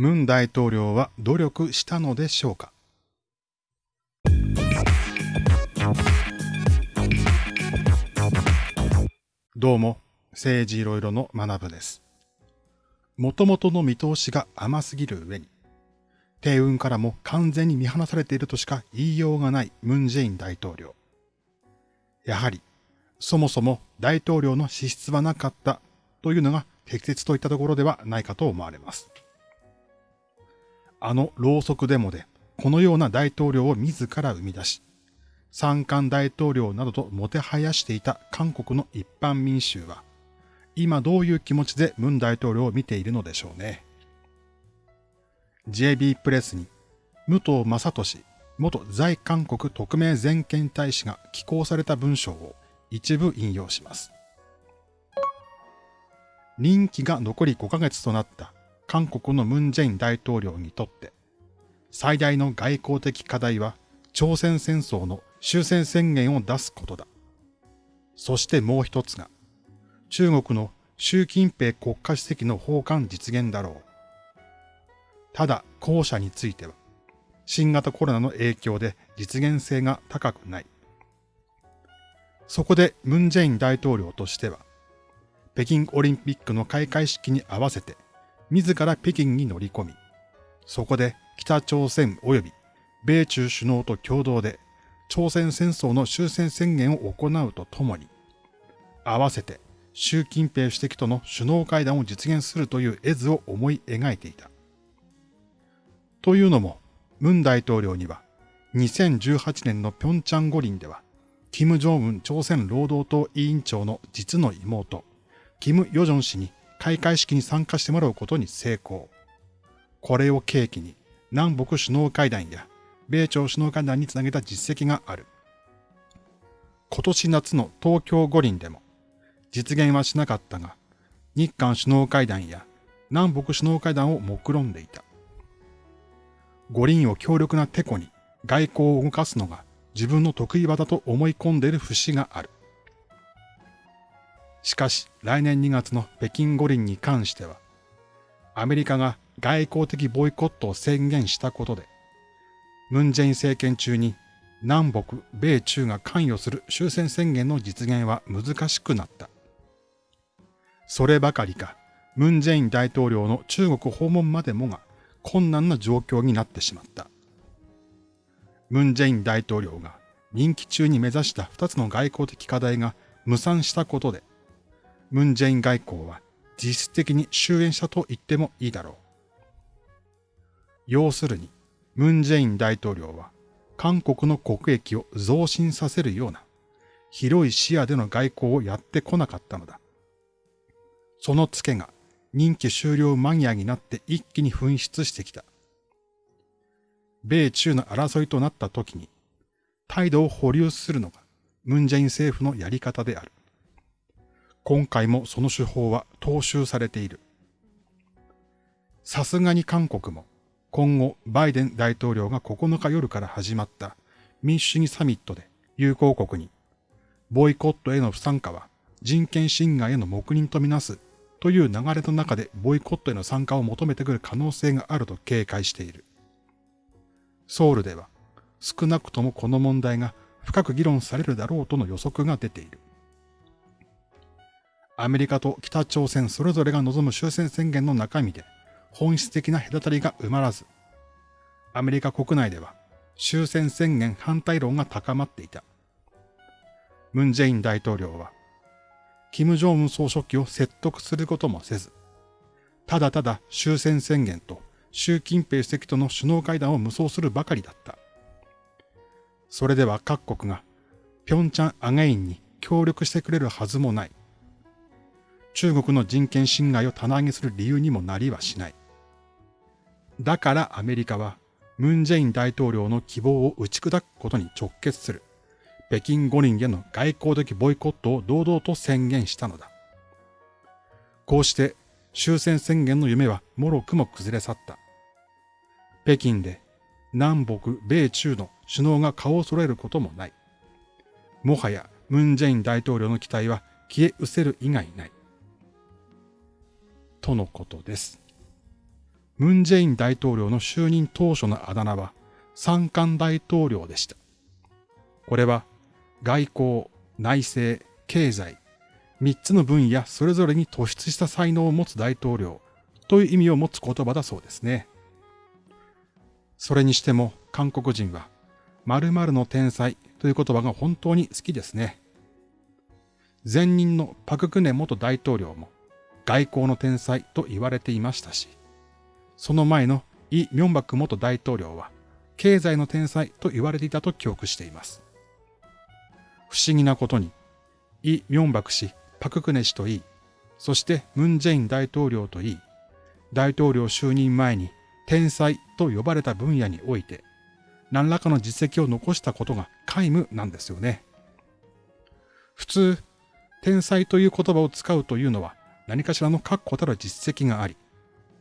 ムン大統領は努力したのでしょうか？どうも、政治いろいろの学部です。もともとの見通しが甘すぎる上に、帝運からも完全に見放されているとしか言いようがないムン・ジェイン大統領。やはり、そもそも大統領の資質はなかったというのが適切といったところではないかと思われます。あのろうそくデモで、このような大統領を自ら生み出し、三冠大統領などともてはやしていた韓国の一般民衆は、今どういう気持ちでムン大統領を見ているのでしょうね。JB プレスに、武藤正俊元在韓国特命全権大使が寄稿された文章を一部引用します。任期が残り5ヶ月となった韓国のムン・ジェイン大統領にとって、最大の外交的課題は朝鮮戦争の終戦宣言を出すことだ。そしてもう一つが、中国の習近平国家主席の訪韓実現だろう。ただ、後者については、新型コロナの影響で実現性が高くない。そこでムン・ジェイン大統領としては、北京オリンピックの開会式に合わせて自ら北京に乗り込み、そこで北朝鮮及び米中首脳と共同で朝鮮戦争の終戦宣言を行うとともに、合わせて習近平主席との首脳会談を実現するという絵図を思い描いていた。というのも、ムン大統領には2018年の平昌五輪では、金正恩朝鮮労働党委員長の実の妹、キム・ヨジョン氏に開会式に参加してもらうことに成功。これを契機に南北首脳会談や米朝首脳会談につなげた実績がある。今年夏の東京五輪でも実現はしなかったが、日韓首脳会談や南北首脳会談を目論んでいた。五輪を強力なテコに外交を動かすのが自分の得意技と思い込んでいる節がある。しかし来年2月の北京五輪に関しては、アメリカが外交的ボイコットを宣言したことで、ムン・ジェイン政権中に南北、米中が関与する終戦宣言の実現は難しくなった。そればかりか、ムン・ジェイン大統領の中国訪問までもが困難な状況になってしまった。ムン・ジェイン大統領が任期中に目指した二つの外交的課題が無産したことで、ムン・ジェイン外交は実質的に終焉したと言ってもいいだろう。要するに、ムン・ジェイン大統領は韓国の国益を増進させるような広い視野での外交をやってこなかったのだ。そのツケが任期終了間際になって一気に噴出してきた。米中の争いとなった時に態度を保留するのがムン・ジェイン政府のやり方である。今回もその手法は踏襲されている。さすがに韓国も今後バイデン大統領が9日夜から始まった民主主義サミットで友好国にボイコットへの不参加は人権侵害への黙認とみなすという流れの中でボイコットへの参加を求めてくる可能性があると警戒している。ソウルでは少なくともこの問題が深く議論されるだろうとの予測が出ている。アメリカと北朝鮮それぞれが望む終戦宣言の中身で本質的な隔たりが埋まらず、アメリカ国内では終戦宣言反対論が高まっていた。ムン・ジェイン大統領は、金正恩総書記を説得することもせず、ただただ終戦宣言と習近平主席との首脳会談を無双するばかりだった。それでは各国が平昌アゲインに協力してくれるはずもない。中国の人権侵害を棚上げする理由にもなりはしない。だからアメリカはムン・ジェイン大統領の希望を打ち砕くことに直結する北京五輪への外交的ボイコットを堂々と宣言したのだ。こうして終戦宣言の夢はもろくも崩れ去った。北京で南北、米中の首脳が顔を揃えることもない。もはやムン・ジェイン大統領の期待は消え失せる以外ない。とのことです。ムン・ジェイン大統領の就任当初のあだ名は三冠大統領でした。これは外交、内政、経済、三つの分野それぞれに突出した才能を持つ大統領という意味を持つ言葉だそうですね。それにしても韓国人は〇〇の天才という言葉が本当に好きですね。前任のパククネ元大統領も外交の天才と言われていましたし、その前のイ・ミョンバク元大統領は経済の天才と言われていたと記憶しています。不思議なことに、イ・ミョンバク氏、パククネ氏といい、そしてムン・ジェイン大統領といい、大統領就任前に天才と呼ばれた分野において、何らかの実績を残したことが皆無なんですよね。普通、天才という言葉を使うというのは何かしらの確固たる実績があり、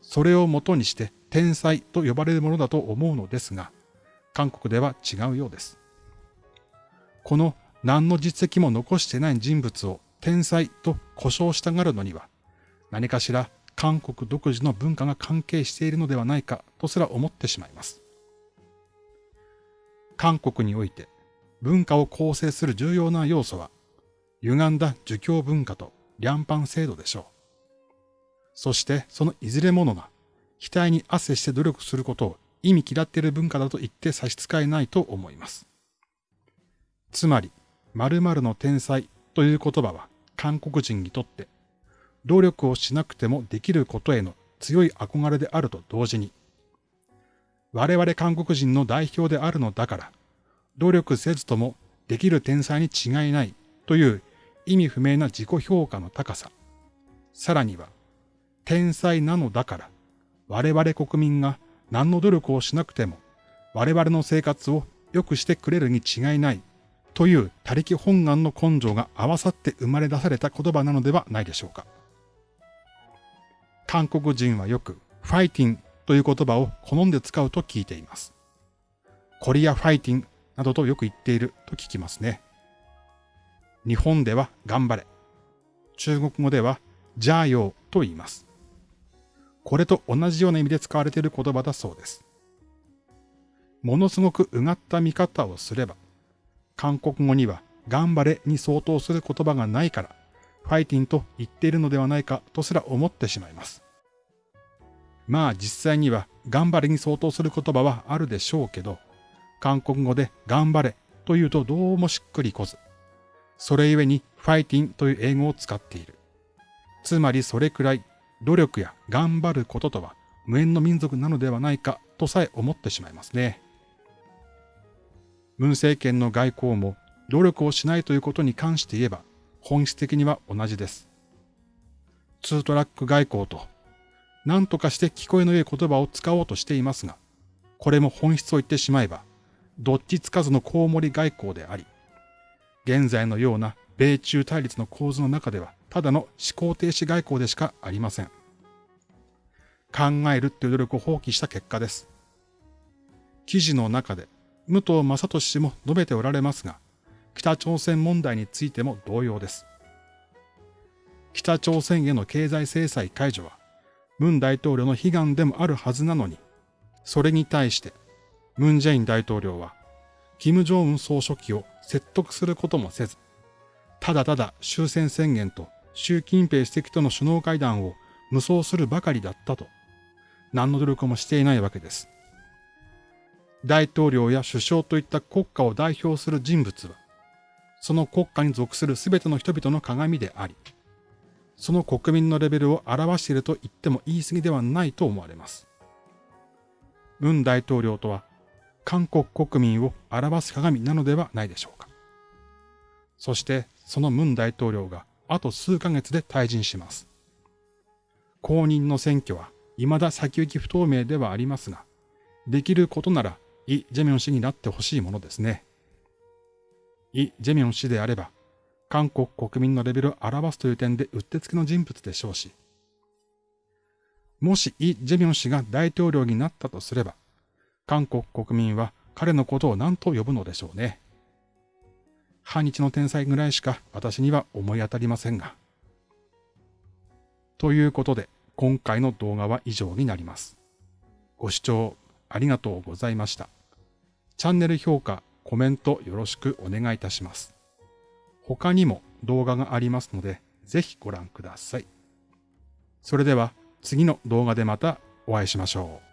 それをもとにして天才と呼ばれるものだと思うのですが、韓国では違うようです。この何の実績も残してない人物を天才と呼称したがるのには、何かしら韓国独自の文化が関係しているのではないかとすら思ってしまいます。韓国において文化を構成する重要な要素は、歪んだ儒教文化と良藩制度でしょう。そしてそのいずれものが、額に汗して努力することを意味嫌っている文化だと言って差し支えないと思います。つまり、〇〇の天才という言葉は韓国人にとって努力をしなくてもできることへの強い憧れであると同時に、我々韓国人の代表であるのだから、努力せずともできる天才に違いないという意味不明な自己評価の高さ。さらには、天才なのだから、我々国民が何の努力をしなくても、我々の生活を良くしてくれるに違いないという他力本願の根性が合わさって生まれ出された言葉なのではないでしょうか。韓国人はよくファイティンという言葉を好んで使うと聞いています。コリアファイティンなどとよく言っていると聞きますね。日本では頑張れ。中国語ではジャーヨーと言います。これと同じような意味で使われている言葉だそうです。ものすごくうがった見方をすれば、韓国語には頑張れに相当する言葉がないから、ファイティンと言っているのではないかとすら思ってしまいます。まあ実際には頑張れに相当する言葉はあるでしょうけど、韓国語で頑張れというとどうもしっくりこず、それゆえにファイティンという英語を使っている。つまりそれくらい努力や頑張ることとは無縁の民族なのではないかとさえ思ってしまいますね。文政権の外交も努力をしないということに関して言えば本質的には同じです。ツートラック外交と何とかして聞こえの良い言葉を使おうとしていますが、これも本質を言ってしまえば、どっちつかずのコウモリ外交であり、現在のような米中対立の構図の中では、ただの思考停止外交でしかありません。考えるっていう努力を放棄した結果です。記事の中で、武藤正俊氏も述べておられますが、北朝鮮問題についても同様です。北朝鮮への経済制裁解除は、文大統領の悲願でもあるはずなのに、それに対して、ムン・ジェイン大統領は、金正恩総書記を説得することもせず、ただただ終戦宣言と習近平主席との首脳会談を無双するばかりだったと、何の努力もしていないわけです。大統領や首相といった国家を代表する人物は、その国家に属する全ての人々の鏡であり、その国民のレベルを表していると言っても言い過ぎではないと思われます。文大統領とは、韓国国民を表す鏡なのではないでしょうか。そして、その文大統領があと数ヶ月で退陣します。公認の選挙は未だ先行き不透明ではありますが、できることならイ・ジェミョン氏になってほしいものですね。イ・ジェミョン氏であれば、韓国国民のレベルを表すという点でうってつけの人物でしょうし、もしイ・ジェミョン氏が大統領になったとすれば、韓国国民は彼のことを何と呼ぶのでしょうね。反日の天才ぐらいしか私には思い当たりませんが。ということで、今回の動画は以上になります。ご視聴ありがとうございました。チャンネル評価、コメントよろしくお願いいたします。他にも動画がありますので、ぜひご覧ください。それでは次の動画でまたお会いしましょう。